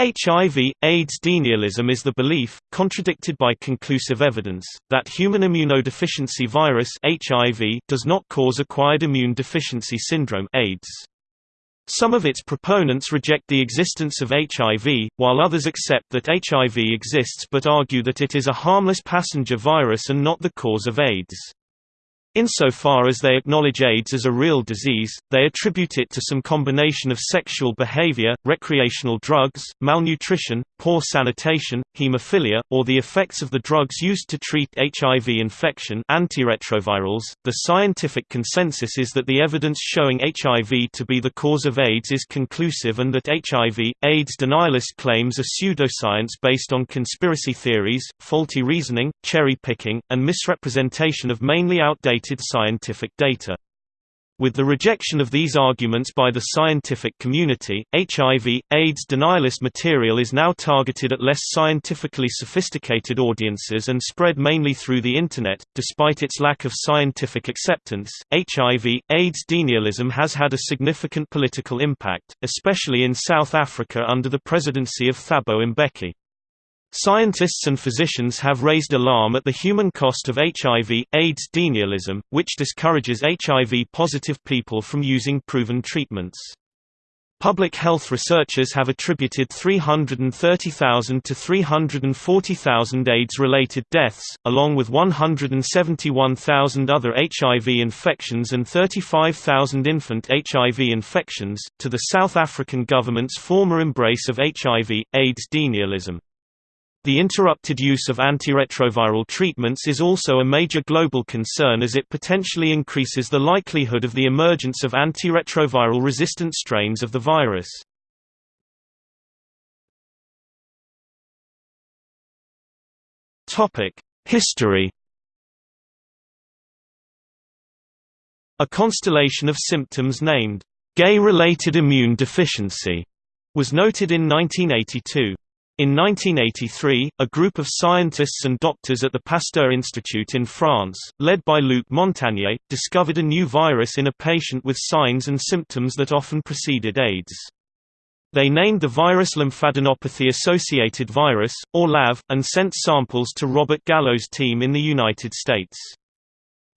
HIV, AIDS denialism is the belief, contradicted by conclusive evidence, that human immunodeficiency virus HIV does not cause acquired immune deficiency syndrome AIDS. Some of its proponents reject the existence of HIV, while others accept that HIV exists but argue that it is a harmless passenger virus and not the cause of AIDS. Insofar as they acknowledge AIDS as a real disease, they attribute it to some combination of sexual behavior, recreational drugs, malnutrition, poor sanitation, hemophilia, or the effects of the drugs used to treat HIV infection antiretrovirals. .The scientific consensus is that the evidence showing HIV to be the cause of AIDS is conclusive and that HIV, AIDS denialist claims are pseudoscience based on conspiracy theories, faulty reasoning, cherry-picking, and misrepresentation of mainly outdated scientific data. With the rejection of these arguments by the scientific community, HIV, AIDS denialist material is now targeted at less scientifically sophisticated audiences and spread mainly through the Internet. Despite its lack of scientific acceptance, HIV, AIDS denialism has had a significant political impact, especially in South Africa under the presidency of Thabo Mbeki. Scientists and physicians have raised alarm at the human cost of HIV, AIDS denialism, which discourages HIV-positive people from using proven treatments. Public health researchers have attributed 330,000 to 340,000 AIDS-related deaths, along with 171,000 other HIV infections and 35,000 infant HIV infections, to the South African government's former embrace of HIV, AIDS denialism. The interrupted use of antiretroviral treatments is also a major global concern as it potentially increases the likelihood of the emergence of antiretroviral resistant strains of the virus. History A constellation of symptoms named gay-related immune deficiency was noted in 1982. In 1983, a group of scientists and doctors at the Pasteur Institute in France, led by Luc Montagnier, discovered a new virus in a patient with signs and symptoms that often preceded AIDS. They named the virus lymphadenopathy-associated virus, or LAV, and sent samples to Robert Gallo's team in the United States.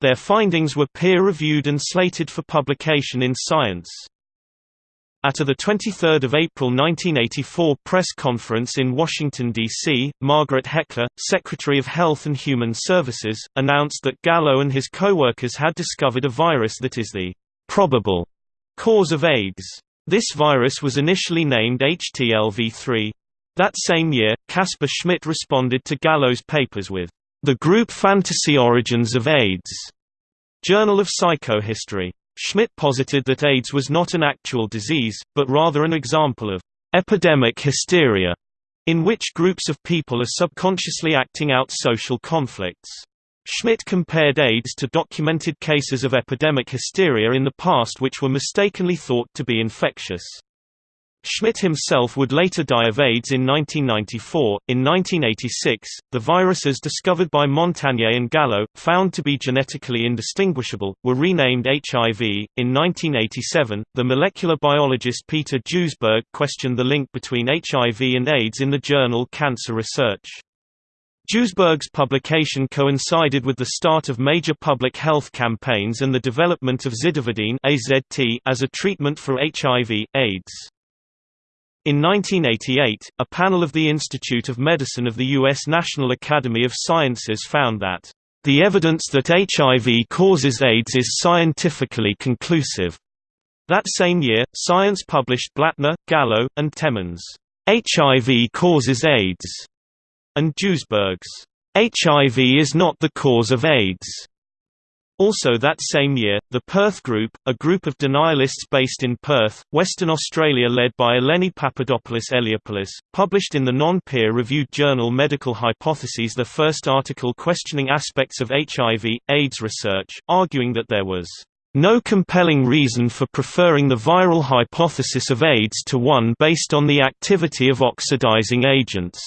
Their findings were peer-reviewed and slated for publication in Science. At a 23 April 1984 press conference in Washington, D.C., Margaret Heckler, Secretary of Health and Human Services, announced that Gallo and his co-workers had discovered a virus that is the probable cause of AIDS. This virus was initially named HTLV3. That same year, Caspar Schmidt responded to Gallo's papers with The Group Fantasy Origins of AIDS, Journal of Psychohistory. Schmidt posited that AIDS was not an actual disease, but rather an example of epidemic hysteria, in which groups of people are subconsciously acting out social conflicts. Schmidt compared AIDS to documented cases of epidemic hysteria in the past which were mistakenly thought to be infectious. Schmidt himself would later die of AIDS in 1994. In 1986, the viruses discovered by Montagnier and Gallo, found to be genetically indistinguishable, were renamed HIV. In 1987, the molecular biologist Peter Duesberg questioned the link between HIV and AIDS in the journal Cancer Research. Duesberg's publication coincided with the start of major public health campaigns and the development of zidovudine as a treatment for HIV, AIDS. In 1988, a panel of the Institute of Medicine of the U.S. National Academy of Sciences found that, "...the evidence that HIV causes AIDS is scientifically conclusive." That same year, Science published Blattner, Gallo, and Temin's HIV causes AIDS, and Duesberg's HIV is not the cause of AIDS. Also that same year, the Perth Group, a group of denialists based in Perth, Western Australia led by Eleni Papadopulos Eleopulos, published in the non-peer-reviewed journal Medical Hypotheses the first article questioning aspects of HIV, AIDS research, arguing that there was no compelling reason for preferring the viral hypothesis of AIDS to one based on the activity of oxidizing agents.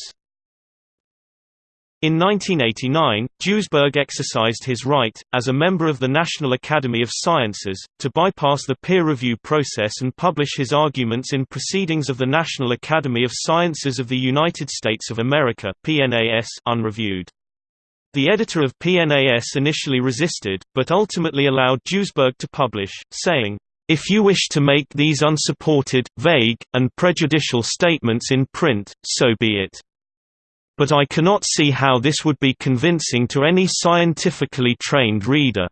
In 1989, Duesberg exercised his right, as a member of the National Academy of Sciences, to bypass the peer review process and publish his arguments in Proceedings of the National Academy of Sciences of the United States of America PNAS unreviewed. The editor of PNAS initially resisted, but ultimately allowed Duesberg to publish, saying, if you wish to make these unsupported, vague, and prejudicial statements in print, so be it but I cannot see how this would be convincing to any scientifically trained reader.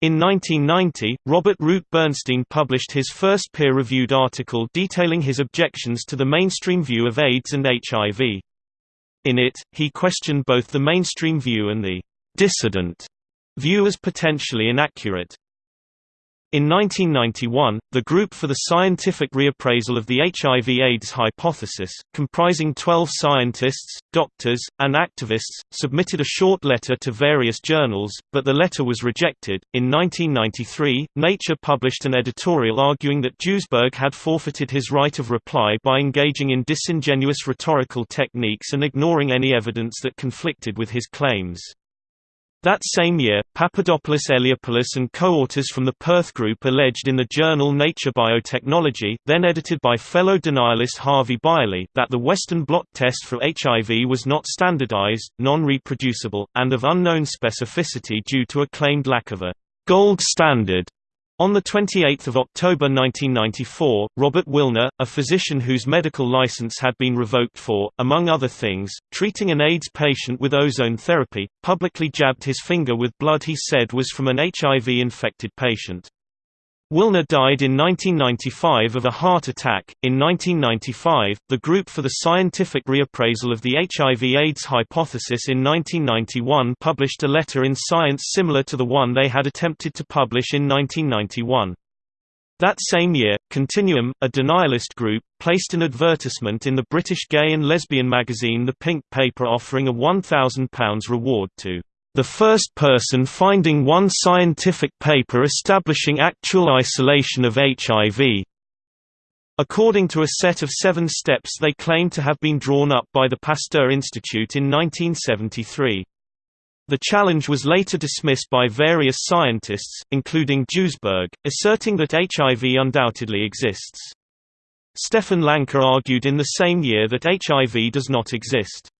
In 1990, Robert Root Bernstein published his first peer-reviewed article detailing his objections to the mainstream view of AIDS and HIV. In it, he questioned both the mainstream view and the «dissident» view as potentially inaccurate. In 1991, the Group for the Scientific Reappraisal of the HIV-AIDS Hypothesis, comprising 12 scientists, doctors, and activists, submitted a short letter to various journals, but the letter was rejected. In 1993, Nature published an editorial arguing that Duesberg had forfeited his right of reply by engaging in disingenuous rhetorical techniques and ignoring any evidence that conflicted with his claims. That same year, Papadopulos Eleopulos and co-authors from the Perth Group alleged in the journal Nature Biotechnology then edited by fellow denialist Harvey Bialy that the Western blot test for HIV was not standardized, non-reproducible, and of unknown specificity due to a claimed lack of a «gold standard» On 28 October 1994, Robert Willner, a physician whose medical license had been revoked for, among other things, treating an AIDS patient with ozone therapy, publicly jabbed his finger with blood he said was from an HIV-infected patient. Willner died in 1995 of a heart attack. In 1995, the Group for the Scientific Reappraisal of the HIV/AIDS Hypothesis in 1991 published a letter in Science similar to the one they had attempted to publish in 1991. That same year, Continuum, a denialist group, placed an advertisement in the British gay and lesbian magazine The Pink Paper offering a £1,000 reward to the first person finding one scientific paper establishing actual isolation of HIV. According to a set of seven steps they claim to have been drawn up by the Pasteur Institute in 1973. The challenge was later dismissed by various scientists, including Duesberg, asserting that HIV undoubtedly exists. Stefan Lanka argued in the same year that HIV does not exist.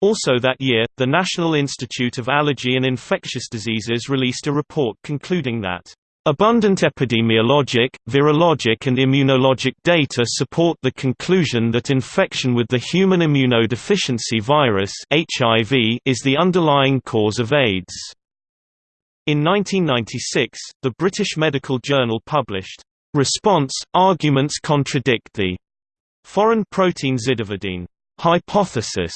Also that year, the National Institute of Allergy and Infectious Diseases released a report concluding that Abundant epidemiologic, virologic and immunologic data support the conclusion that infection with the human immunodeficiency virus HIV is the underlying cause of AIDS. In 1996, the British Medical Journal published, "...response, arguments contradict the foreign protein zidovudine hypothesis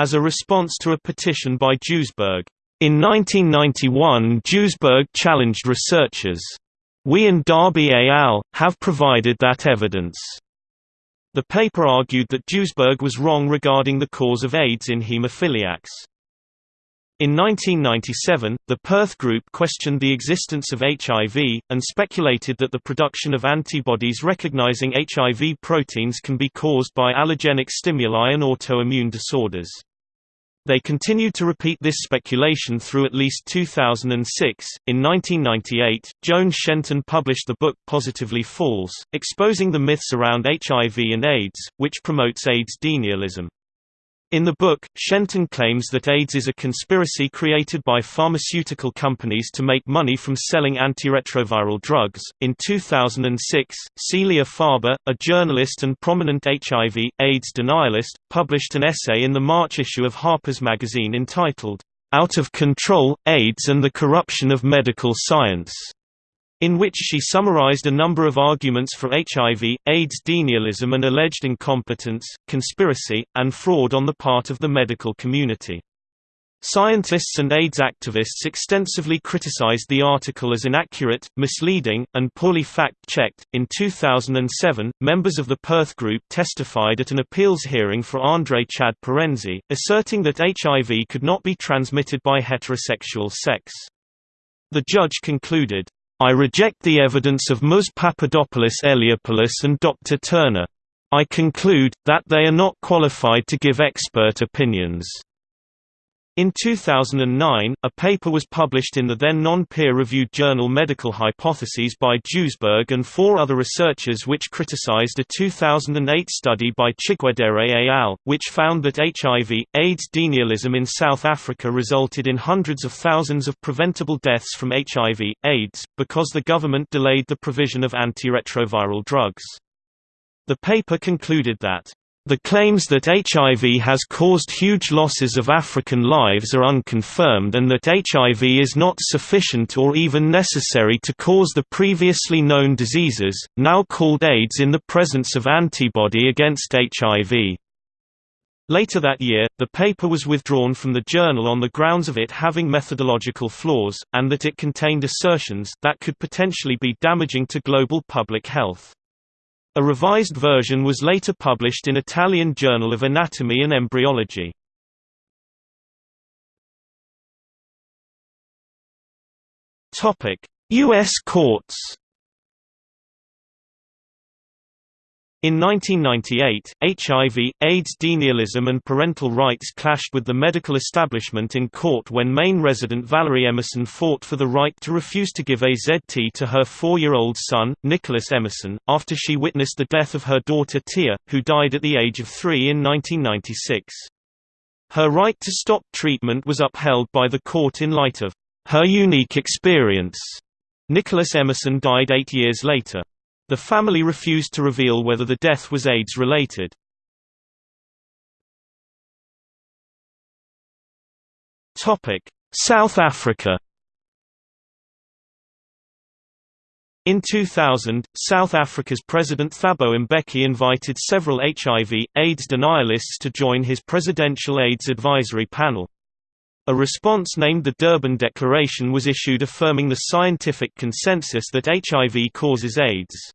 as a response to a petition by Duesberg. In 1991 Duesberg challenged researchers. We and Darby et al. have provided that evidence. The paper argued that Duesberg was wrong regarding the cause of AIDS in hemophiliacs. In 1997, the Perth Group questioned the existence of HIV, and speculated that the production of antibodies recognizing HIV proteins can be caused by allergenic stimuli and autoimmune disorders. They continued to repeat this speculation through at least 2006. In 1998, Joan Shenton published the book Positively False, exposing the myths around HIV and AIDS, which promotes AIDS denialism. In the book, Shenton claims that AIDS is a conspiracy created by pharmaceutical companies to make money from selling antiretroviral drugs. In 2006, Celia Farber, a journalist and prominent HIV AIDS denialist, published an essay in the March issue of Harper's Magazine entitled, Out of Control AIDS and the Corruption of Medical Science in which she summarized a number of arguments for HIV, AIDS denialism and alleged incompetence, conspiracy, and fraud on the part of the medical community. Scientists and AIDS activists extensively criticized the article as inaccurate, misleading, and poorly fact-checked. In 2007, members of the Perth Group testified at an appeals hearing for Andre Chad Parenzee, asserting that HIV could not be transmitted by heterosexual sex. The judge concluded, I reject the evidence of Ms. Papadopulos Eleopulos and Dr. Turner. I conclude, that they are not qualified to give expert opinions. In 2009, a paper was published in the then non-peer-reviewed journal Medical Hypotheses by Duesberg and four other researchers which criticized a 2008 study by Chigwedere et al., which found that HIV, AIDS denialism in South Africa resulted in hundreds of thousands of preventable deaths from HIV, AIDS, because the government delayed the provision of antiretroviral drugs. The paper concluded that the claims that HIV has caused huge losses of African lives are unconfirmed and that HIV is not sufficient or even necessary to cause the previously known diseases, now called AIDS in the presence of antibody against HIV. Later that year, the paper was withdrawn from the journal on the grounds of it having methodological flaws, and that it contained assertions that could potentially be damaging to global public health. A revised version was later published in Italian Journal of Anatomy and Embryology. U.S. courts In 1998, HIV, AIDS denialism and parental rights clashed with the medical establishment in court when Maine resident Valerie Emerson fought for the right to refuse to give AZT to her four-year-old son, Nicholas Emerson, after she witnessed the death of her daughter Tia, who died at the age of three in 1996. Her right to stop treatment was upheld by the court in light of her unique experience. Nicholas Emerson died eight years later. The family refused to reveal whether the death was AIDS-related. South Africa In 2000, South Africa's President Thabo Mbeki invited several HIV, AIDS denialists to join his Presidential AIDS Advisory Panel. A response named the Durban Declaration was issued affirming the scientific consensus that HIV causes AIDS.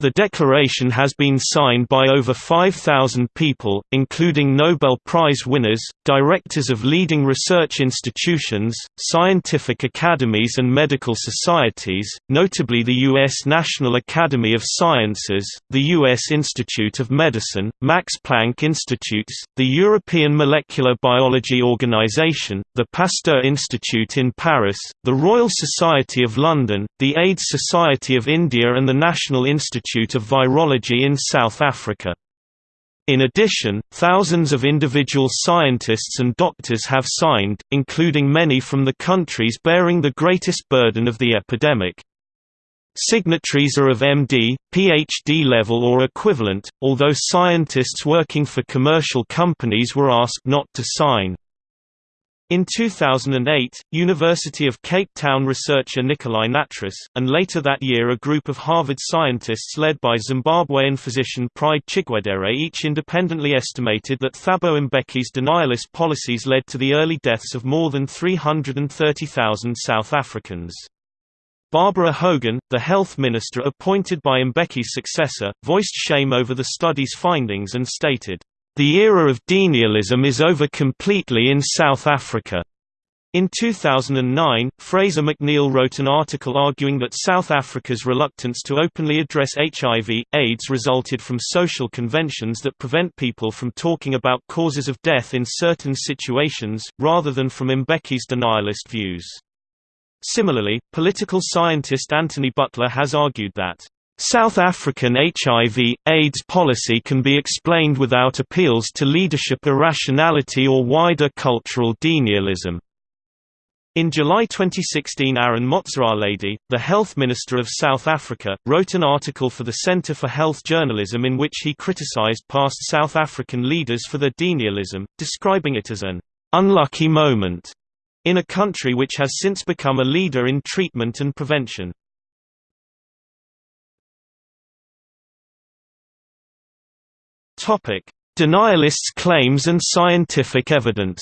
The declaration has been signed by over 5,000 people, including Nobel Prize winners, directors of leading research institutions, scientific academies and medical societies, notably the U.S. National Academy of Sciences, the U.S. Institute of Medicine, Max Planck Institutes, the European Molecular Biology Organization, the Pasteur Institute in Paris, the Royal Society of London, the AIDS Society of India and the National Institute Institute of Virology in South Africa. In addition, thousands of individual scientists and doctors have signed, including many from the countries bearing the greatest burden of the epidemic. Signatories are of MD, PhD level or equivalent, although scientists working for commercial companies were asked not to sign. In 2008, University of Cape Town researcher Nicoli Nattrass, and later that year a group of Harvard scientists led by Zimbabwean physician Pride Chigwedere each independently estimated that Thabo Mbeki's denialist policies led to the early deaths of more than 330,000 South Africans. Barbara Hogan, the health minister appointed by Mbeki's successor, voiced shame over the study's findings and stated, the era of denialism is over completely in South Africa. In 2009, Fraser McNeill wrote an article arguing that South Africa's reluctance to openly address HIV, AIDS resulted from social conventions that prevent people from talking about causes of death in certain situations, rather than from Mbeki's denialist views. Similarly, political scientist Anthony Butler has argued that South African HIV, AIDS policy can be explained without appeals to leadership irrationality or wider cultural denialism. In July 2016 Aaron Motsoaledi, the health minister of South Africa, wrote an article for the Centre for Health Journalism in which he criticised past South African leaders for their denialism, describing it as an «unlucky moment» in a country which has since become a leader in treatment and prevention. Topic: Denialists' claims and scientific evidence.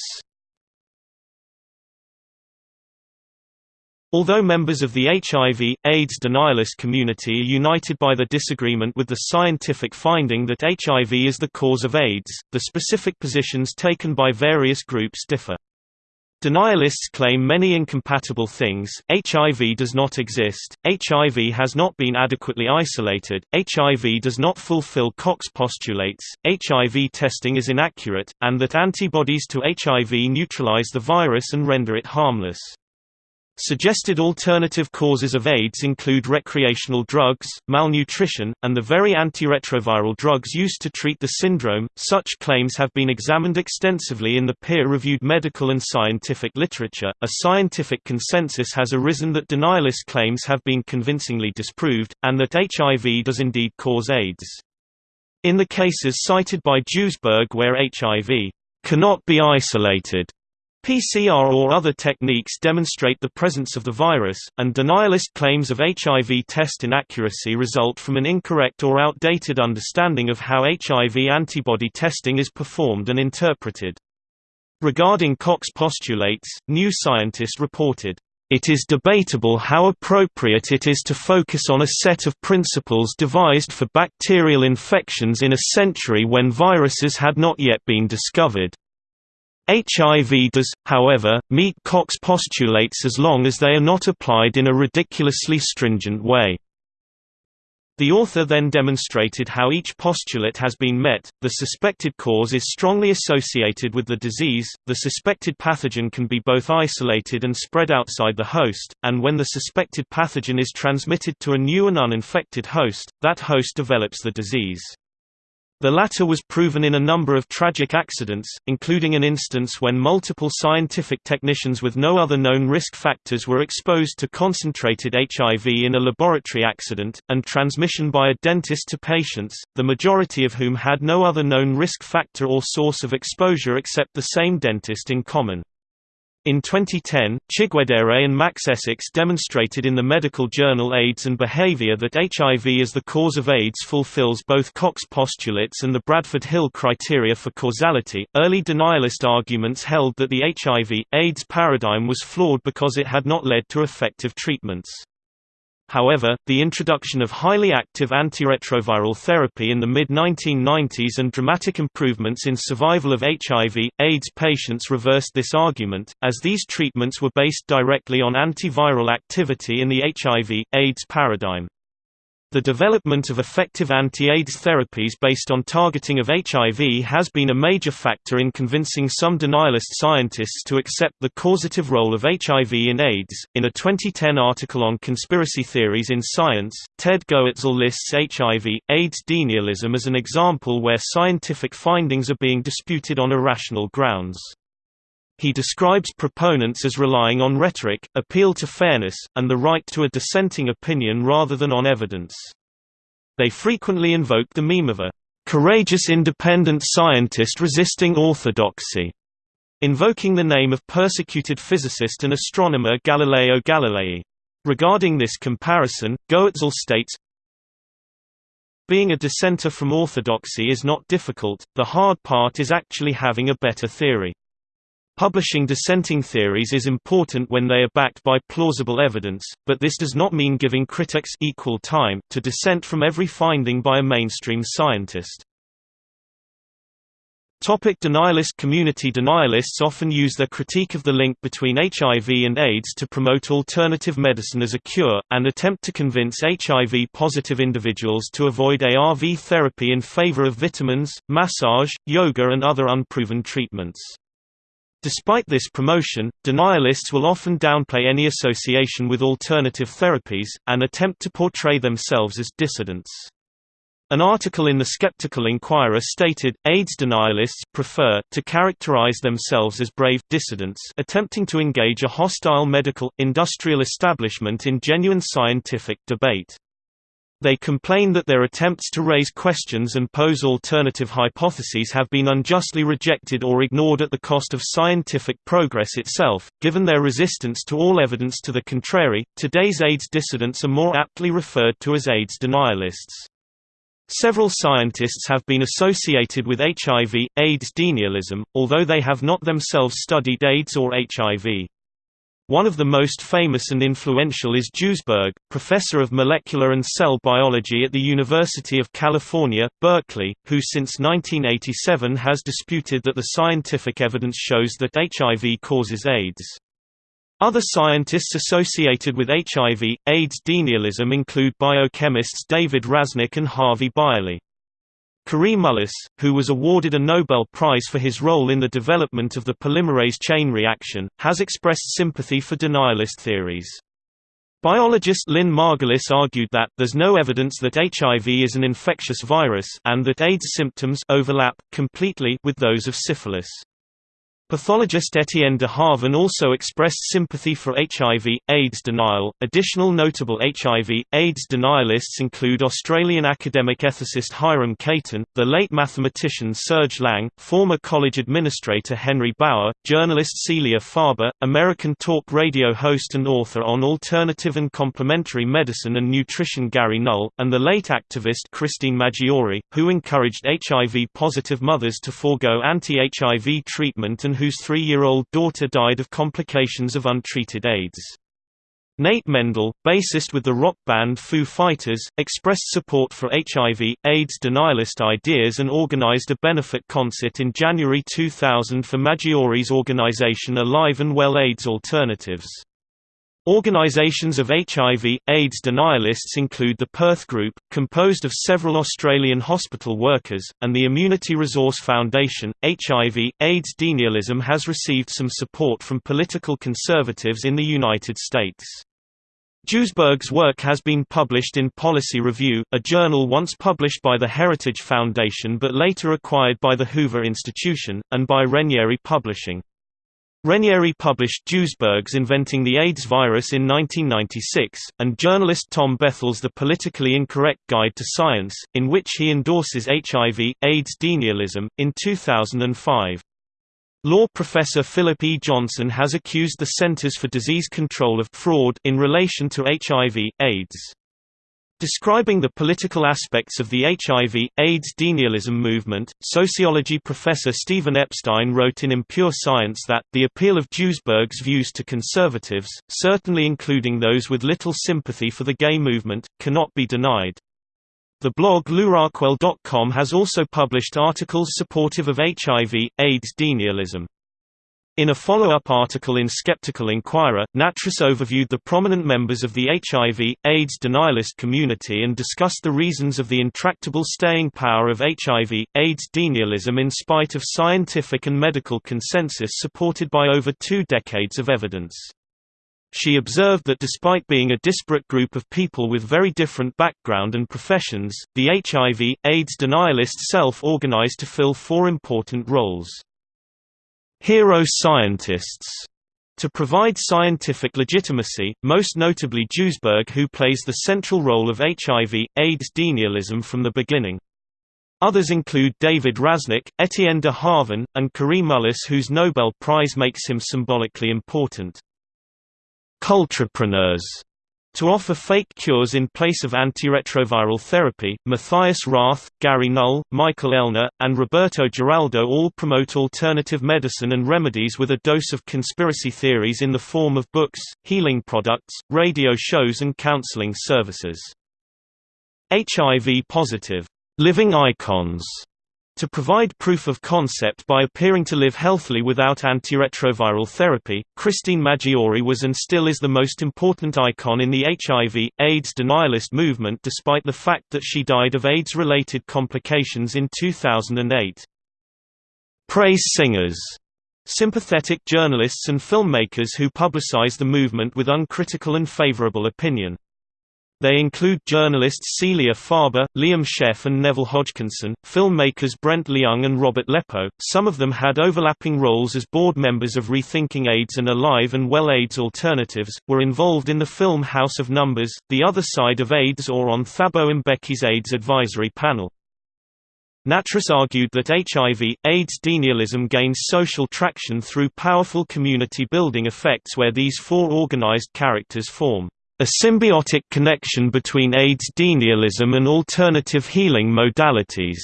Although members of the HIV, AIDS denialist community are united by the disagreement with the scientific finding that HIV is the cause of AIDS, the specific positions taken by various groups differ. Denialists claim many incompatible things, HIV does not exist, HIV has not been adequately isolated, HIV does not fulfill Koch postulates, HIV testing is inaccurate, and that antibodies to HIV neutralize the virus and render it harmless. Suggested alternative causes of AIDS include recreational drugs, malnutrition, and the very antiretroviral drugs used to treat the syndrome. Such claims have been examined extensively in the peer-reviewed medical and scientific literature. A scientific consensus has arisen that denialist claims have been convincingly disproved, and that HIV does indeed cause AIDS. In the cases cited by Duesberg where HIV cannot be isolated PCR or other techniques demonstrate the presence of the virus, and denialist claims of HIV test inaccuracy result from an incorrect or outdated understanding of how HIV antibody testing is performed and interpreted. Regarding Koch postulates, New Scientist reported, "...it is debatable how appropriate it is to focus on a set of principles devised for bacterial infections in a century when viruses had not yet been discovered." HIV does, however, meet Koch's postulates as long as they are not applied in a ridiculously stringent way. The author then demonstrated how each postulate has been met, the suspected cause is strongly associated with the disease, the suspected pathogen can be both isolated and spread outside the host, and when the suspected pathogen is transmitted to a new and uninfected host, that host develops the disease. The latter was proven in a number of tragic accidents, including an instance when multiple scientific technicians with no other known risk factors were exposed to concentrated HIV in a laboratory accident, and transmission by a dentist to patients, the majority of whom had no other known risk factor or source of exposure except the same dentist in common. In 2010, Chigwedere and Max Essex demonstrated in the medical journal AIDS and Behavior that HIV as the cause of AIDS fulfills both Koch's postulates and the Bradford Hill criteria for causality. Early denialist arguments held that the HIV AIDS paradigm was flawed because it had not led to effective treatments. However, the introduction of highly active antiretroviral therapy in the mid-1990s and dramatic improvements in survival of HIV, AIDS patients reversed this argument, as these treatments were based directly on antiviral activity in the HIV, AIDS paradigm. The development of effective anti-AIDS therapies based on targeting of HIV has been a major factor in convincing some denialist scientists to accept the causative role of HIV in AIDS. In a 2010 article on conspiracy theories in science, Ted Goertzel lists HIV AIDS denialism as an example where scientific findings are being disputed on irrational grounds. He describes proponents as relying on rhetoric, appeal to fairness, and the right to a dissenting opinion rather than on evidence. They frequently invoke the meme of a courageous independent scientist resisting orthodoxy, invoking the name of persecuted physicist and astronomer Galileo Galilei. Regarding this comparison, Goertzel states, Being a dissenter from orthodoxy is not difficult, the hard part is actually having a better theory. Publishing dissenting theories is important when they are backed by plausible evidence, but this does not mean giving critics equal time to dissent from every finding by a mainstream scientist. Topic denialist community Denialists often use their critique of the link between HIV and AIDS to promote alternative medicine as a cure, and attempt to convince HIV-positive individuals to avoid ARV therapy in favor of vitamins, massage, yoga and other unproven treatments. Despite this promotion, denialists will often downplay any association with alternative therapies, and attempt to portray themselves as dissidents. An article in the Skeptical Inquirer stated, AIDS denialists prefer to characterize themselves as brave dissidents attempting to engage a hostile medical, industrial establishment in genuine scientific debate. They complain that their attempts to raise questions and pose alternative hypotheses have been unjustly rejected or ignored at the cost of scientific progress itself. Given their resistance to all evidence to the contrary, today's AIDS dissidents are more aptly referred to as AIDS denialists. Several scientists have been associated with HIV, AIDS denialism, although they have not themselves studied AIDS or HIV. One of the most famous and influential is Duesberg, professor of molecular and cell biology at the University of California, Berkeley, who since 1987 has disputed that the scientific evidence shows that HIV causes AIDS. Other scientists associated with HIV, AIDS denialism include biochemists David Rasnick and Harvey Bialy. Kary Mullis, who was awarded a Nobel Prize for his role in the development of the polymerase chain reaction, has expressed sympathy for denialist theories. Biologist Lynn Margulis argued that there's no evidence that HIV is an infectious virus and that AIDS symptoms overlap completely with those of syphilis. Pathologist Etienne de Harven also expressed sympathy for HIV, AIDS denial. Additional notable HIV, AIDS denialists include Australian academic ethicist Hiram Caton, the late mathematician Serge Lang, former college administrator Henry Bauer, journalist Celia Farber, American talk radio host and author on alternative and complementary medicine and nutrition Gary Null, and the late activist Christine Maggiore, who encouraged HIV-positive mothers to forego anti-HIV treatment and whose three-year-old daughter died of complications of untreated AIDS. Nate Mendel, bassist with the rock band Foo Fighters, expressed support for HIV, AIDS denialist ideas and organized a benefit concert in January 2000 for Maggiore's organization Alive and Well AIDS Alternatives. Organisations of HIV, AIDS denialists include the Perth Group, composed of several Australian hospital workers, and the Immunity Resource Foundation. HIV, AIDS denialism has received some support from political conservatives in the United States. Duesberg's work has been published in Policy Review, a journal once published by the Heritage Foundation but later acquired by the Hoover Institution, and by Regnery Publishing. Regnery published Duesberg's Inventing the AIDS Virus in 1996, and journalist Tom Bethell's The Politically Incorrect Guide to Science, in which he endorses HIV, AIDS denialism, in 2005. Law professor Philip E. Johnson has accused the Centers for Disease Control of fraud in relation to HIV, AIDS. Describing the political aspects of the HIV, AIDS denialism movement, sociology professor Stephen Epstein wrote in Impure Science that, the appeal of Duesberg's views to conservatives, certainly including those with little sympathy for the gay movement, cannot be denied. The blog LewRockwell.com has also published articles supportive of HIV, AIDS denialism. In a follow-up article in Skeptical Inquirer, Nattrass overviewed the prominent members of the HIV, AIDS denialist community and discussed the reasons of the intractable staying power of HIV, AIDS denialism in spite of scientific and medical consensus supported by over two decades of evidence. She observed that despite being a disparate group of people with very different background and professions, the HIV, AIDS denialist self-organized to fill four important roles. Hero scientists to provide scientific legitimacy, most notably Duesberg who plays the central role of HIV, AIDS denialism from the beginning. Others include David Rasnick, Etienne de Harven, and Kary Mullis whose Nobel Prize makes him symbolically important. Cultrepreneurs to offer fake cures in place of antiretroviral therapy, Matthias Rath, Gary Null, Michael Ellner, and Roberto Giraldo all promote alternative medicine and remedies with a dose of conspiracy theories in the form of books, healing products, radio shows and counseling services. HIV-positive living icons to provide proof of concept by appearing to live healthily without antiretroviral therapy, Christine Maggiore was and still is the most important icon in the HIV, AIDS denialist movement despite the fact that she died of AIDS-related complications in 2008. Praise singers sympathetic journalists and filmmakers who publicize the movement with uncritical and favorable opinion. They include journalists Celia Farber, Liam Sheff and Neville Hodgkinson, filmmakers Brent Leung and Robert Leppo. Some of them had overlapping roles as board members of Rethinking AIDS and Alive and Well AIDS Alternatives, were involved in the film House of Numbers, The Other Side of AIDS or on Thabo Mbeki's AIDS advisory panel. Nattrass argued that HIV, AIDS denialism gains social traction through powerful community-building effects where these four organized characters form a symbiotic connection between AIDS denialism and alternative healing modalities.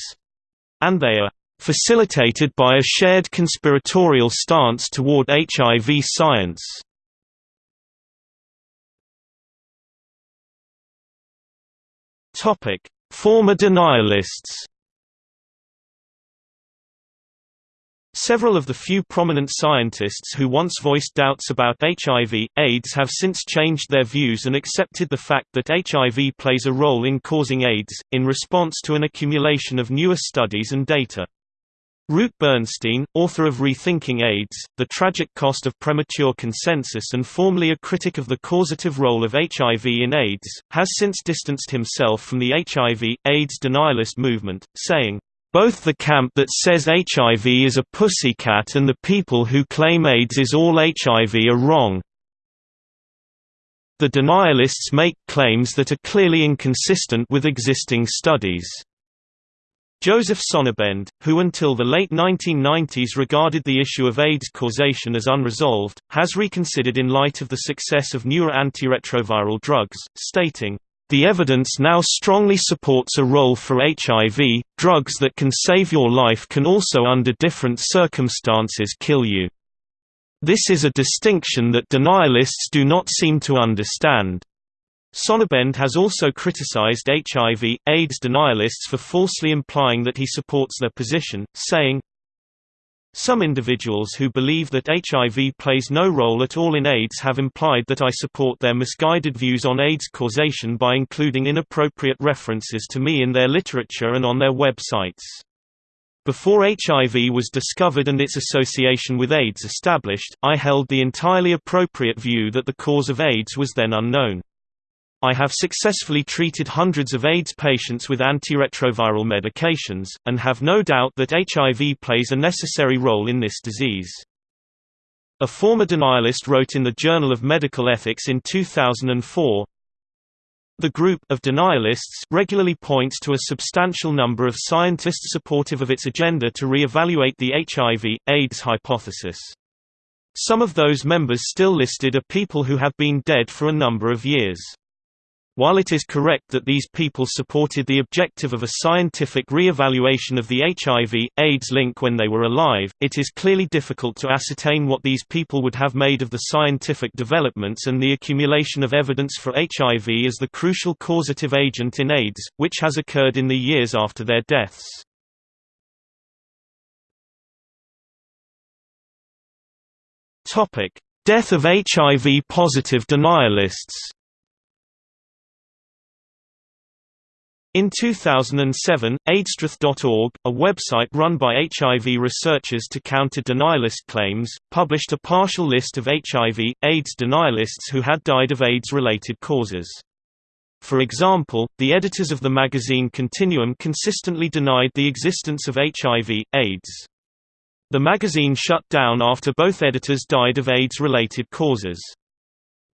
And they are facilitated by a shared conspiratorial stance toward HIV science. Former denialists Several of the few prominent scientists who once voiced doubts about HIV, AIDS have since changed their views and accepted the fact that HIV plays a role in causing AIDS, in response to an accumulation of newer studies and data. Root Bernstein, author of Rethinking AIDS, The Tragic Cost of Premature Consensus and formerly a critic of the causative role of HIV in AIDS, has since distanced himself from the HIV, AIDS denialist movement, saying, both the camp that says HIV is a pussycat and the people who claim AIDS is all HIV are wrong. The denialists make claims that are clearly inconsistent with existing studies. Joseph Sonnabend, who until the late 1990s regarded the issue of AIDS causation as unresolved, has reconsidered in light of the success of newer antiretroviral drugs, stating, the evidence now strongly supports a role for HIV. Drugs that can save your life can also, under different circumstances, kill you. This is a distinction that denialists do not seem to understand. Sonnabend has also criticized HIV, AIDS denialists for falsely implying that he supports their position, saying, some individuals who believe that HIV plays no role at all in AIDS have implied that I support their misguided views on AIDS causation by including inappropriate references to me in their literature and on their websites. Before HIV was discovered and its association with AIDS established, I held the entirely appropriate view that the cause of AIDS was then unknown. I have successfully treated hundreds of AIDS patients with antiretroviral medications, and have no doubt that HIV plays a necessary role in this disease. A former denialist wrote in the Journal of Medical Ethics in 2004, the group of denialists regularly points to a substantial number of scientists supportive of its agenda to re-evaluate the HIV, AIDS hypothesis. Some of those members still listed are people who have been dead for a number of years. While it is correct that these people supported the objective of a scientific re-evaluation of the HIV, AIDS link when they were alive, it is clearly difficult to ascertain what these people would have made of the scientific developments and the accumulation of evidence for HIV as the crucial causative agent in AIDS, which has occurred in the years after their deaths. Death of HIV-positive denialists In 2007, AIDStruth.org, a website run by HIV researchers to counter denialist claims, published a partial list of HIV, AIDS denialists who had died of AIDS-related causes. For example, the editors of the magazine Continuum consistently denied the existence of HIV, AIDS. The magazine shut down after both editors died of AIDS-related causes.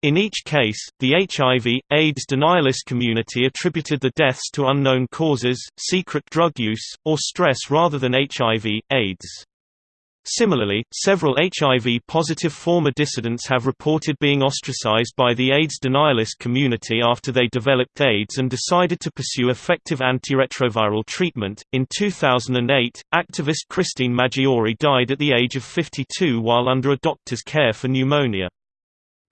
In each case, the HIV, AIDS denialist community attributed the deaths to unknown causes, secret drug use, or stress rather than HIV, AIDS. Similarly, several HIV-positive former dissidents have reported being ostracized by the AIDS denialist community after they developed AIDS and decided to pursue effective antiretroviral treatment. In 2008, activist Christine Maggiore died at the age of 52 while under a doctor's care for pneumonia.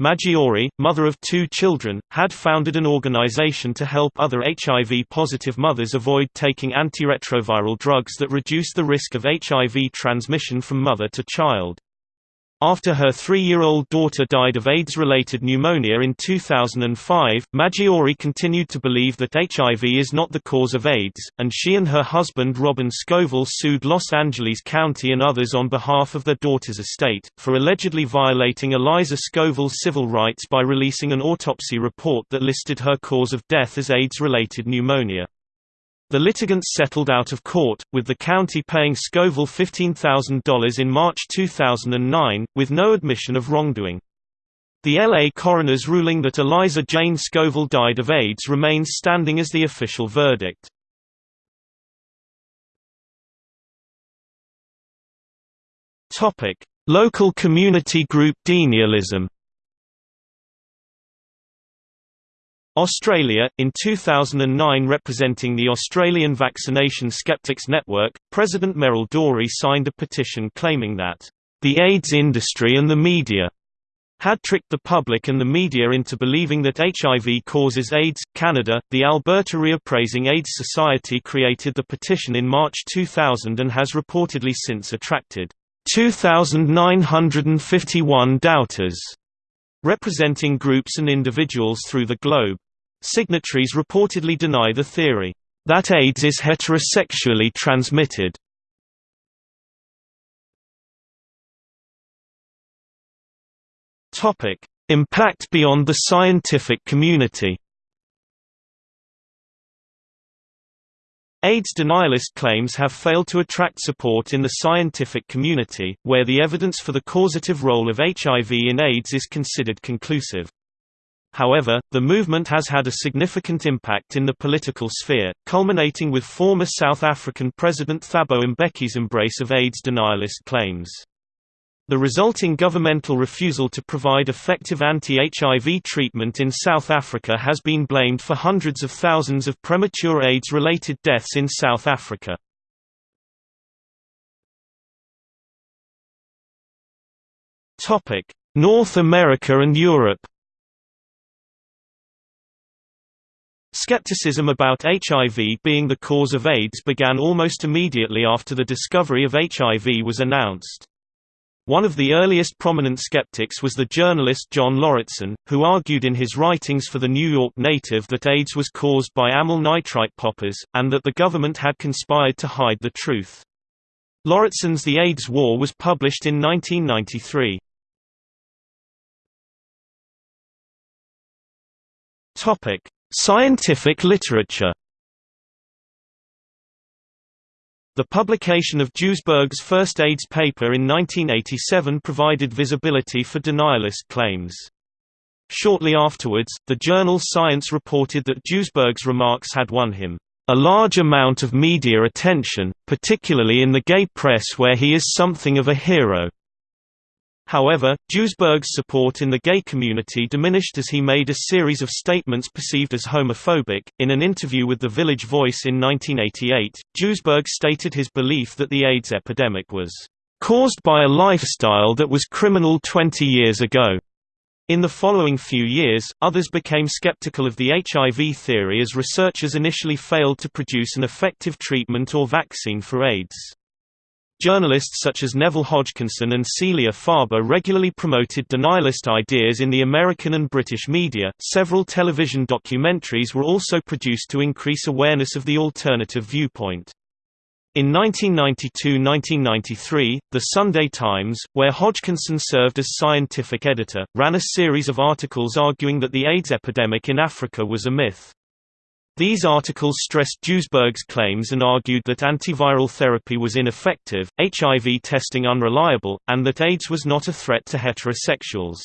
Maggiore, mother of two children, had founded an organization to help other HIV-positive mothers avoid taking antiretroviral drugs that reduce the risk of HIV transmission from mother to child. After her three-year-old daughter died of AIDS-related pneumonia in 2005, Maggiore continued to believe that HIV is not the cause of AIDS, and she and her husband Robin Scovill sued Los Angeles County and others on behalf of their daughter's estate, for allegedly violating Eliza Scovill's civil rights by releasing an autopsy report that listed her cause of death as AIDS-related pneumonia. The litigants settled out of court, with the county paying Scovill $15,000 in March 2009, with no admission of wrongdoing. The L.A. coroner's ruling that Eliza Jane Scovill died of AIDS remains standing as the official verdict. Local community group denialism Australia, in 2009 representing the Australian Vaccination Skeptics Network, President Meryl Dorey signed a petition claiming that, "...the AIDS industry and the media," had tricked the public and the media into believing that HIV causes AIDS. Canada, the Alberta Reappraising AIDS Society created the petition in March 2000 and has reportedly since attracted 2,951 doubters, representing groups and individuals through the globe. Signatories reportedly deny the theory that AIDS is heterosexually transmitted. Impact beyond the scientific community. AIDS denialist claims have failed to attract support in the scientific community, where the evidence for the causative role of HIV in AIDS is considered conclusive. However, the movement has had a significant impact in the political sphere, culminating with former South African President Thabo Mbeki's embrace of AIDS denialist claims. The resulting governmental refusal to provide effective anti-HIV treatment in South Africa has been blamed for hundreds of thousands of premature AIDS-related deaths in South Africa. North America and Europe Skepticism about HIV being the cause of AIDS began almost immediately after the discovery of HIV was announced. One of the earliest prominent skeptics was the journalist John Lauritsen, who argued in his writings for the New York Native that AIDS was caused by amyl nitrite poppers, and that the government had conspired to hide the truth. Lauritsen's The AIDS War was published in 1993. Scientific literature The publication of Duesberg's first AIDS paper in 1987 provided visibility for denialist claims. Shortly afterwards, the journal Science reported that Duesberg's remarks had won him a large amount of media attention, particularly in the gay press where he is something of a hero. However, Duesberg's support in the gay community diminished as he made a series of statements perceived as homophobic. In an interview with The Village Voice in 1988, Duesberg stated his belief that the AIDS epidemic was caused by a lifestyle that was criminal 20 years ago. In the following few years, others became skeptical of the HIV theory as researchers initially failed to produce an effective treatment or vaccine for AIDS. Journalists such as Neville Hodgkinson and Celia Farber regularly promoted denialist ideas in the American and British media. Several television documentaries were also produced to increase awareness of the alternative viewpoint. In 1992–1993, The Sunday Times, where Hodgkinson served as scientific editor, ran a series of articles arguing that the AIDS epidemic in Africa was a myth. These articles stressed Duesberg's claims and argued that antiviral therapy was ineffective, HIV testing unreliable, and that AIDS was not a threat to heterosexuals.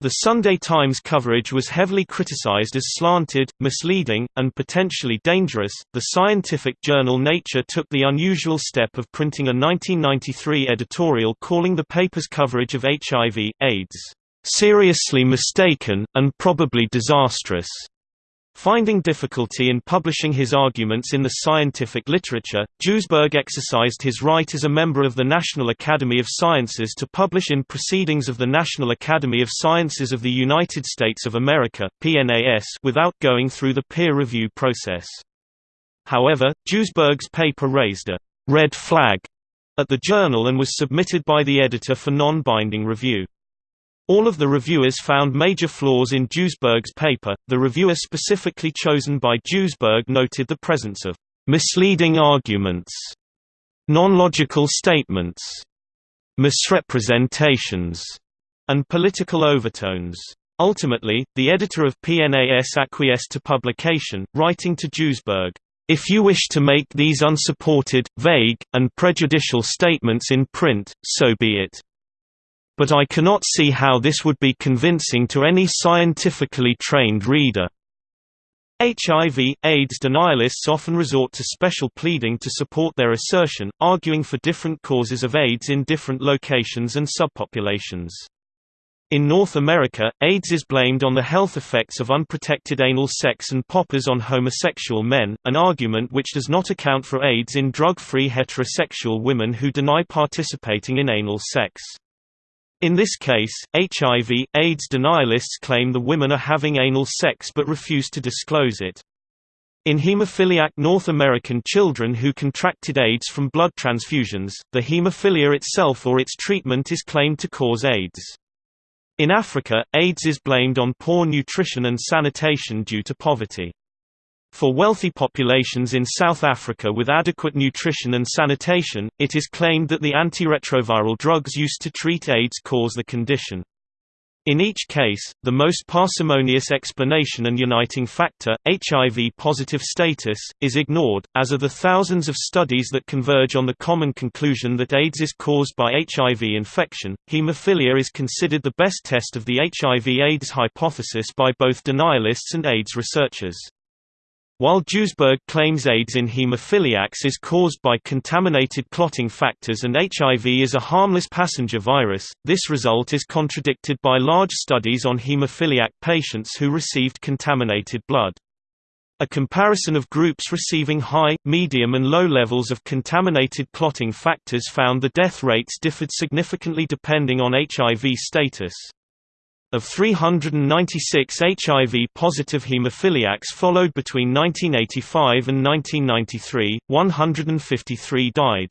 The Sunday Times coverage was heavily criticized as slanted, misleading, and potentially dangerous. The scientific journal Nature took the unusual step of printing a 1993 editorial calling the paper's coverage of HIV, AIDS, seriously mistaken, and probably disastrous. Finding difficulty in publishing his arguments in the scientific literature, Duesberg exercised his right as a member of the National Academy of Sciences to publish in Proceedings of the National Academy of Sciences of the United States of America PNAS without going through the peer review process. However, Duesberg's paper raised a «red flag» at the journal and was submitted by the editor for non-binding review. All of the reviewers found major flaws in Duesberg's paper. The reviewer specifically chosen by Duesberg noted the presence of misleading arguments, non-logical statements, misrepresentations, and political overtones. Ultimately, the editor of PNAS acquiesced to publication, writing to Duesberg, if you wish to make these unsupported, vague, and prejudicial statements in print, so be it but I cannot see how this would be convincing to any scientifically trained reader. HIV, AIDS denialists often resort to special pleading to support their assertion, arguing for different causes of AIDS in different locations and subpopulations. In North America, AIDS is blamed on the health effects of unprotected anal sex and poppers on homosexual men, an argument which does not account for AIDS in drug-free heterosexual women who deny participating in anal sex. In this case, HIV, AIDS denialists claim the women are having anal sex but refuse to disclose it. In hemophiliac North American children who contracted AIDS from blood transfusions, the hemophilia itself or its treatment is claimed to cause AIDS. In Africa, AIDS is blamed on poor nutrition and sanitation due to poverty. For wealthy populations in South Africa with adequate nutrition and sanitation, it is claimed that the antiretroviral drugs used to treat AIDS cause the condition. In each case, the most parsimonious explanation and uniting factor, HIV-positive status, is ignored, as are the thousands of studies that converge on the common conclusion that AIDS is caused by HIV infection. Hemophilia is considered the best test of the HIV-AIDS hypothesis by both denialists and AIDS researchers. While Duesberg claims AIDS in hemophiliacs is caused by contaminated clotting factors and HIV is a harmless passenger virus, this result is contradicted by large studies on hemophiliac patients who received contaminated blood. A comparison of groups receiving high, medium and low levels of contaminated clotting factors found the death rates differed significantly depending on HIV status. Of 396 HIV-positive hemophiliacs followed between 1985 and 1993, 153 died.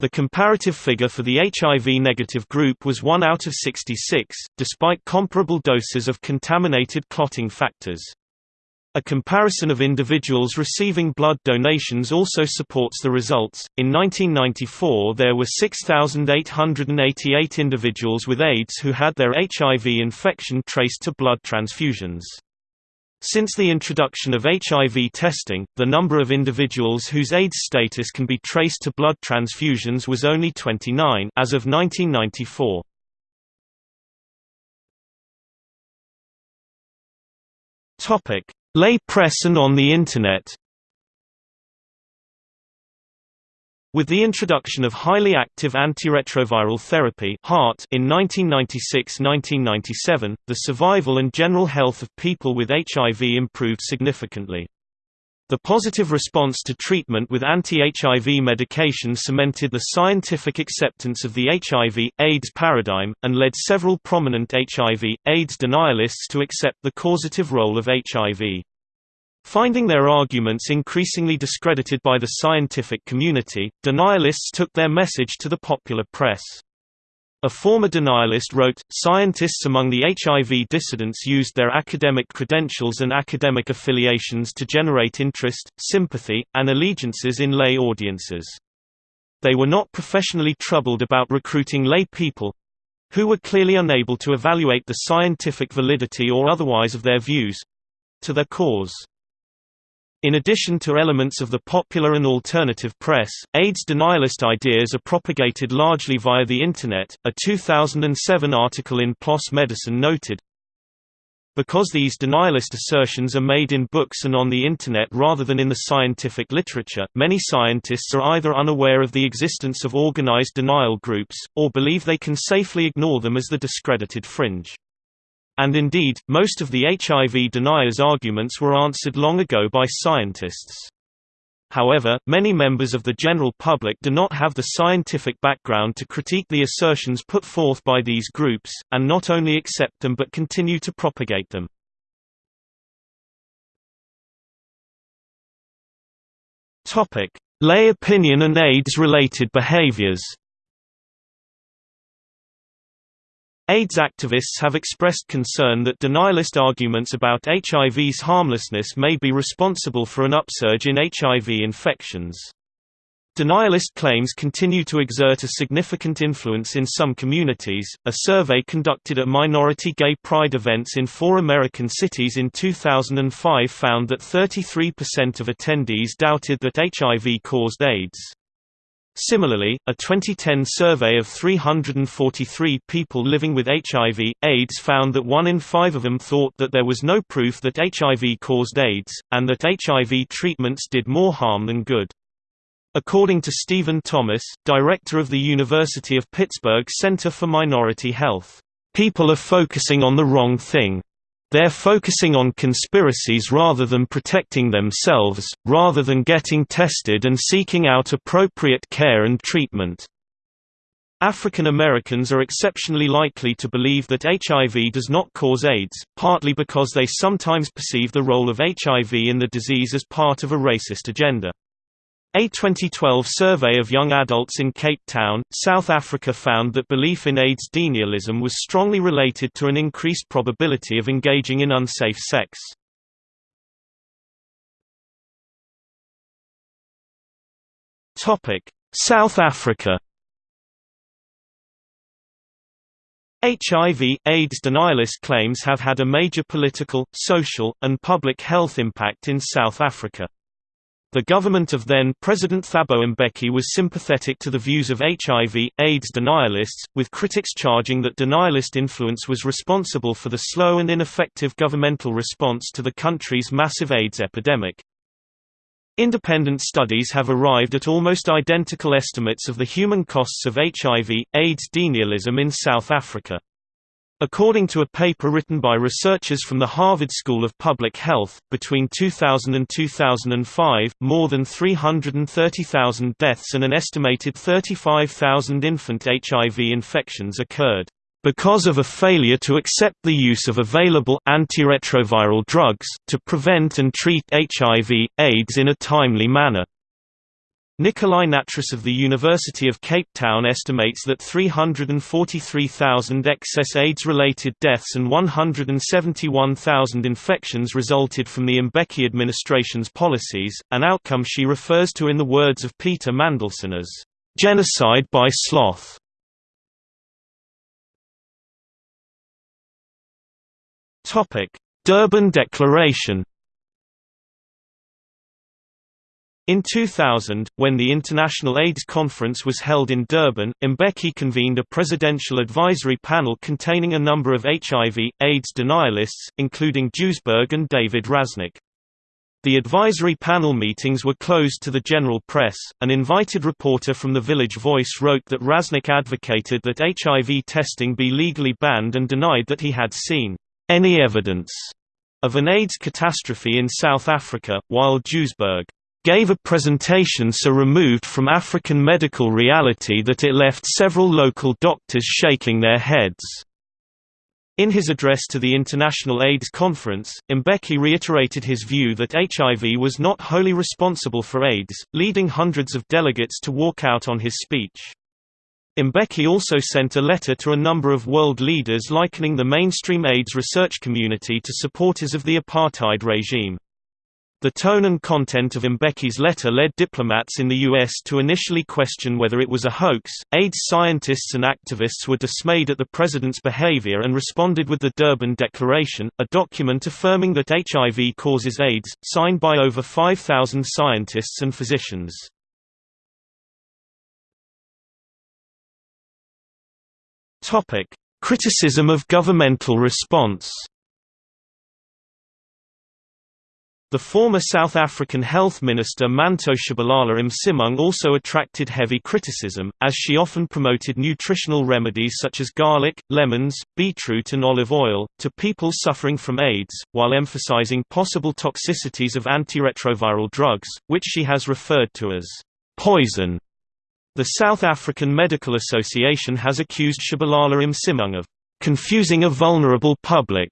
The comparative figure for the HIV-negative group was 1 out of 66, despite comparable doses of contaminated clotting factors. A comparison of individuals receiving blood donations also supports the results. In 1994, there were 6,888 individuals with AIDS who had their HIV infection traced to blood transfusions. Since the introduction of HIV testing, the number of individuals whose AIDS status can be traced to blood transfusions was only 29 as of 1994. Topic: Lay press and on the Internet With the introduction of highly active antiretroviral therapy in 1996–1997, the survival and general health of people with HIV improved significantly. The positive response to treatment with anti-HIV medication cemented the scientific acceptance of the HIV, AIDS paradigm, and led several prominent HIV, AIDS denialists to accept the causative role of HIV. Finding their arguments increasingly discredited by the scientific community, denialists took their message to the popular press. A former denialist wrote, Scientists among the HIV dissidents used their academic credentials and academic affiliations to generate interest, sympathy, and allegiances in lay audiences. They were not professionally troubled about recruiting lay people—who were clearly unable to evaluate the scientific validity or otherwise of their views—to their cause. In addition to elements of the popular and alternative press, AIDS denialist ideas are propagated largely via the Internet. A 2007 article in PLOS Medicine noted, because these denialist assertions are made in books and on the Internet rather than in the scientific literature, many scientists are either unaware of the existence of organized denial groups, or believe they can safely ignore them as the discredited fringe. And indeed, most of the HIV deniers' arguments were answered long ago by scientists. However, many members of the general public do not have the scientific background to critique the assertions put forth by these groups, and not only accept them but continue to propagate them. Lay opinion and AIDS-related behaviors AIDS activists have expressed concern that denialist arguments about HIV's harmlessness may be responsible for an upsurge in HIV infections. Denialist claims continue to exert a significant influence in some communities. A survey conducted at minority gay pride events in four American cities in 2005 found that 33% of attendees doubted that HIV caused AIDS. Similarly, a 2010 survey of 343 people living with HIV, AIDS found that one in five of them thought that there was no proof that HIV caused AIDS, and that HIV treatments did more harm than good. According to Stephen Thomas, director of the University of Pittsburgh Center for Minority Health, "...people are focusing on the wrong thing. They're focusing on conspiracies rather than protecting themselves, rather than getting tested and seeking out appropriate care and treatment. African Americans are exceptionally likely to believe that HIV does not cause AIDS, partly because they sometimes perceive the role of HIV in the disease as part of a racist agenda. A 2012 survey of young adults in Cape Town, South Africa found that belief in AIDS denialism was strongly related to an increased probability of engaging in unsafe sex. South Africa HIV, AIDS denialist claims have had a major political, social, and public health impact in South Africa. The government of then-President Thabo Mbeki was sympathetic to the views of HIV, AIDS denialists, with critics charging that denialist influence was responsible for the slow and ineffective governmental response to the country's massive AIDS epidemic. Independent studies have arrived at almost identical estimates of the human costs of HIV, AIDS denialism in South Africa. According to a paper written by researchers from the Harvard School of Public Health, between 2000 and 2005, more than 330,000 deaths and an estimated 35,000 infant HIV infections occurred, because of a failure to accept the use of available antiretroviral drugs, to prevent and treat HIV, AIDS in a timely manner. Nicoli Nattrass of the University of Cape Town estimates that 343,000 excess AIDS-related deaths and 171,000 infections resulted from the Mbeki administration's policies, an outcome she refers to in the words of Peter Mandelson as, "...genocide by sloth." Durban Declaration In 2000, when the International AIDS Conference was held in Durban, Mbeki convened a presidential advisory panel containing a number of HIV, AIDS denialists, including Duesberg and David Rasnick. The advisory panel meetings were closed to the general press. An invited reporter from the Village Voice wrote that Rasnick advocated that HIV testing be legally banned and denied that he had seen any evidence of an AIDS catastrophe in South Africa, while Duesberg gave a presentation so removed from African medical reality that it left several local doctors shaking their heads. In his address to the International AIDS Conference, Mbeki reiterated his view that HIV was not wholly responsible for AIDS, leading hundreds of delegates to walk out on his speech. Mbeki also sent a letter to a number of world leaders likening the mainstream AIDS research community to supporters of the apartheid regime. The tone and content of Mbeki's letter led diplomats in the U.S. to initially question whether it was a hoax. AIDS scientists and activists were dismayed at the president's behavior and responded with the Durban Declaration, a document affirming that HIV causes AIDS, signed by over 5,000 scientists and physicians. Criticism of governmental response The former South African Health Minister Manto Tshabalala Msimang also attracted heavy criticism, as she often promoted nutritional remedies such as garlic, lemons, beetroot and olive oil, to people suffering from AIDS, while emphasizing possible toxicities of antiretroviral drugs, which she has referred to as poison. The South African Medical Association has accused Tshabalala Msimang of confusing a vulnerable public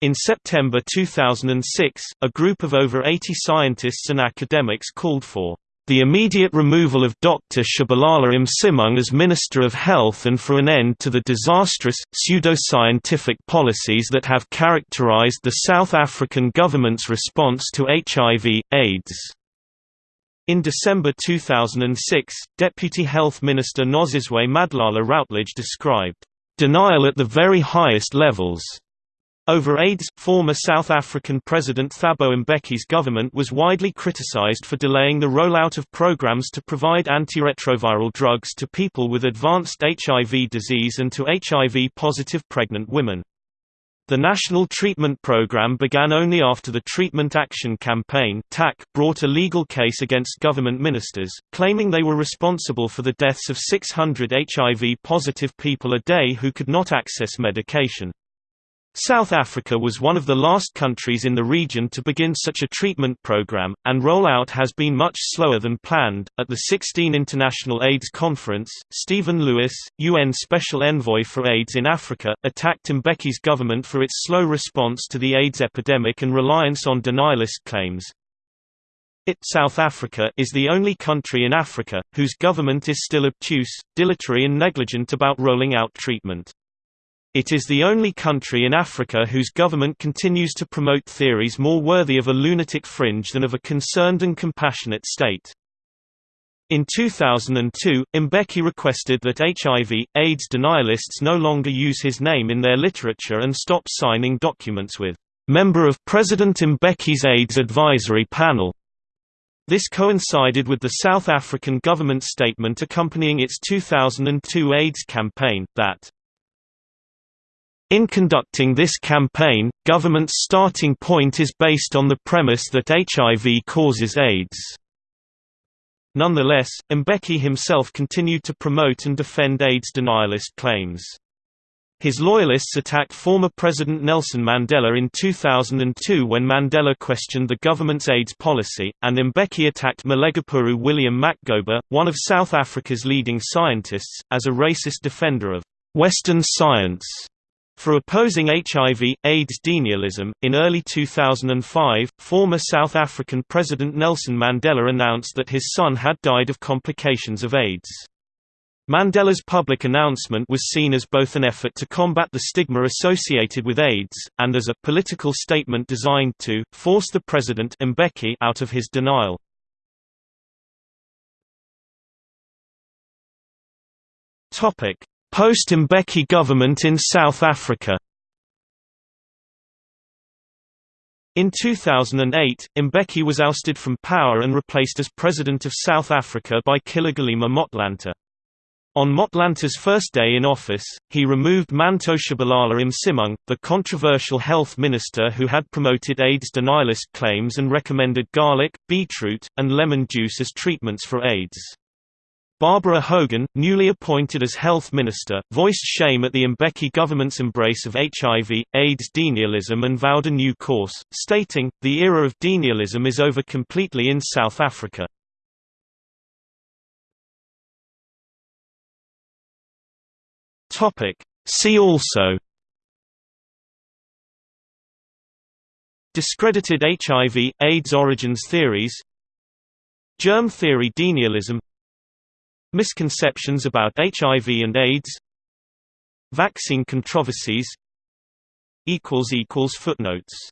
in September 2006, a group of over 80 scientists and academics called for the immediate removal of Dr. Tshabalala Msimang as Minister of Health and for an end to the disastrous, pseudo-scientific policies that have characterized the South African government's response to HIV, AIDS. In December 2006, Deputy Health Minister Nozizwe Madlala Routledge described, "...denial at the very highest levels," Over AIDS, former South African President Thabo Mbeki's government was widely criticized for delaying the rollout of programs to provide antiretroviral drugs to people with advanced HIV disease and to HIV-positive pregnant women. The National Treatment Program began only after the Treatment Action Campaign brought a legal case against government ministers, claiming they were responsible for the deaths of 600 HIV-positive people a day who could not access medication. South Africa was one of the last countries in the region to begin such a treatment program, and rollout has been much slower than planned. At the 16 International AIDS Conference, Stephen Lewis, UN Special Envoy for AIDS in Africa, attacked Mbeki's government for its slow response to the AIDS epidemic and reliance on denialist claims. It South Africa is the only country in Africa, whose government is still obtuse, dilatory and negligent about rolling out treatment. It is the only country in Africa whose government continues to promote theories more worthy of a lunatic fringe than of a concerned and compassionate state. In 2002, Mbeki requested that HIV, AIDS denialists no longer use his name in their literature and stop signing documents with, "...member of President Mbeki's AIDS Advisory Panel." This coincided with the South African government statement accompanying its 2002 AIDS campaign, that in conducting this campaign, government's starting point is based on the premise that HIV causes AIDS. Nonetheless, Mbeki himself continued to promote and defend AIDS denialist claims. His loyalists attacked former President Nelson Mandela in 2002 when Mandela questioned the government's AIDS policy, and Mbeki attacked Malegapuru William Makgoba, one of South Africa's leading scientists, as a racist defender of Western science. For opposing HIV, AIDS denialism, in early 2005, former South African President Nelson Mandela announced that his son had died of complications of AIDS. Mandela's public announcement was seen as both an effort to combat the stigma associated with AIDS, and as a political statement designed to force the president Mbeki out of his denial. Topic: Post-Mbeki government in South Africa In 2008, Mbeki was ousted from power and replaced as President of South Africa by Kgalema Motlanthe. On Motlanthe's first day in office, he removed Manto Tshabalala Msimang, the controversial health minister who had promoted AIDS denialist claims and recommended garlic, beetroot, and lemon juice as treatments for AIDS. Barbara Hogan, newly appointed as health minister, voiced shame at the Mbeki government's embrace of HIV, AIDS denialism and vowed a new course, stating, the era of denialism is over completely in South Africa. See also Discredited HIV, AIDS origins theories Germ theory denialism Misconceptions about HIV and AIDS Vaccine controversies Footnotes